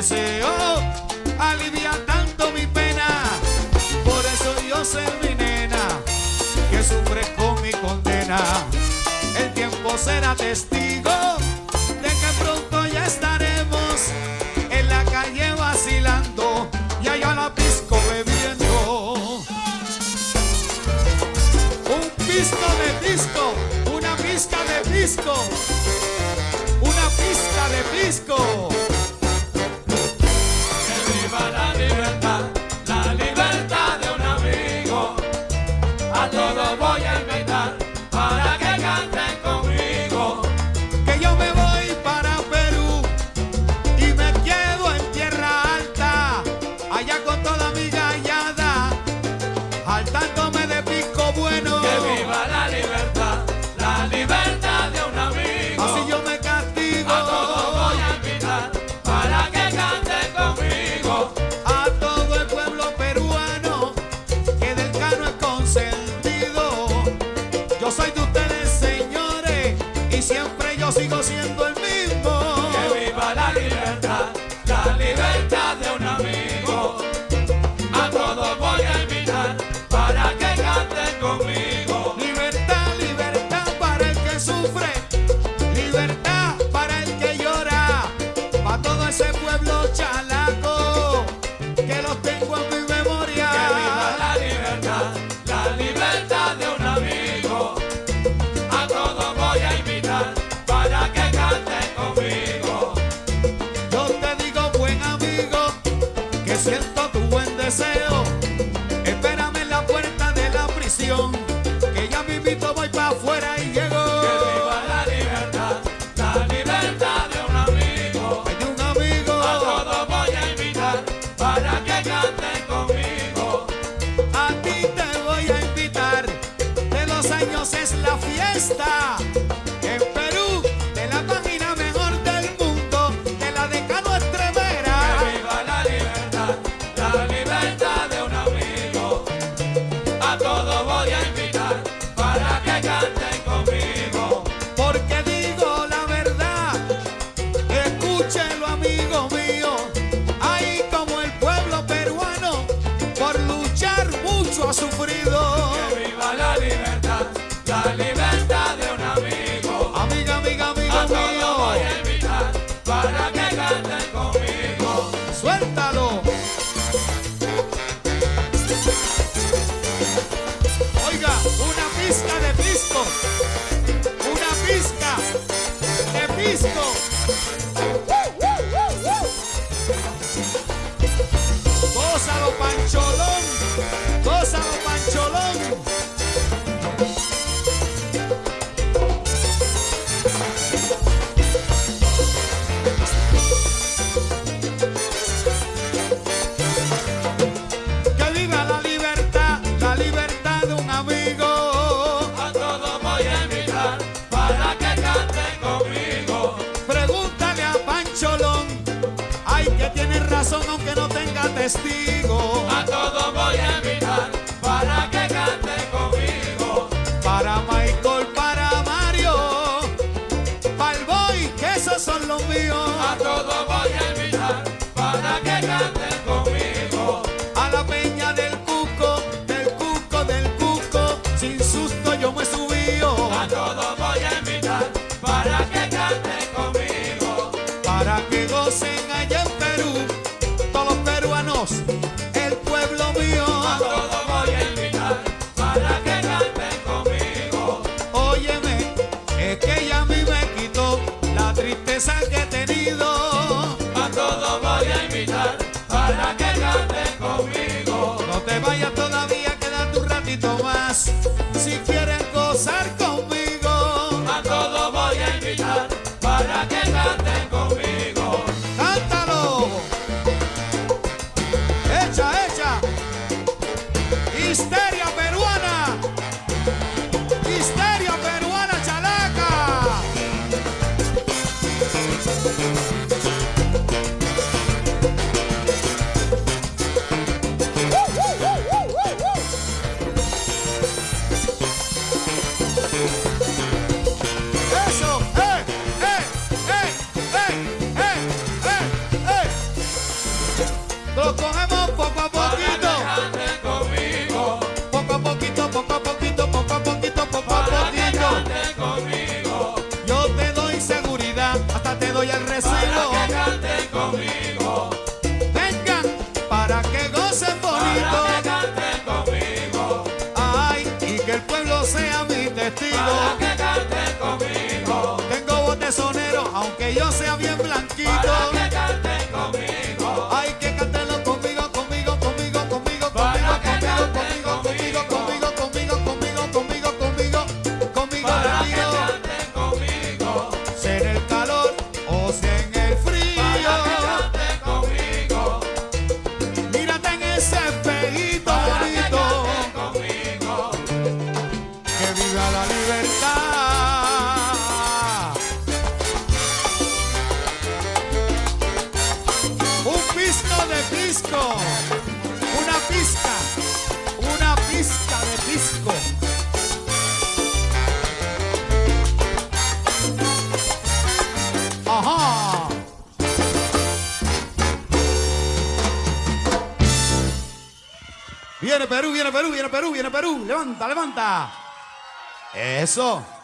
deseo alivia tanto mi pena. Por eso yo sé, mi nena, que sufres con mi condena. El tiempo será testigo de que pronto ya estaremos en la calle vacilando y allá la pisco bebiendo. Un pisco de pisco, una pizca de pisco, una pizca de pisco. siempre yo sigo siendo el Siento tu buen deseo. Espérame en la puerta de la prisión. Que ya a mi pito voy pa' afuera y llego. Que viva la libertad, la libertad de un amigo. A todos voy a invitar para que canten conmigo. A ti te voy a invitar. De los años es la fiesta. A todos voy a invitar para que canten conmigo. Para Michael, para Mario, para el boy, que esos son los míos. A todos voy a invitar para que canten conmigo. A la peña del cuco, del cuco, del cuco, sin susto yo me subío. A todos voy a invitar para que canten conmigo. Para que gocen allá. pueblo sea mi testigo. Viene Perú, viene Perú, viene Perú, viene Perú. Levanta, levanta. Eso.